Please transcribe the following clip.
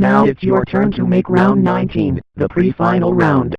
Now it's your turn to make round 19, the pre-final round.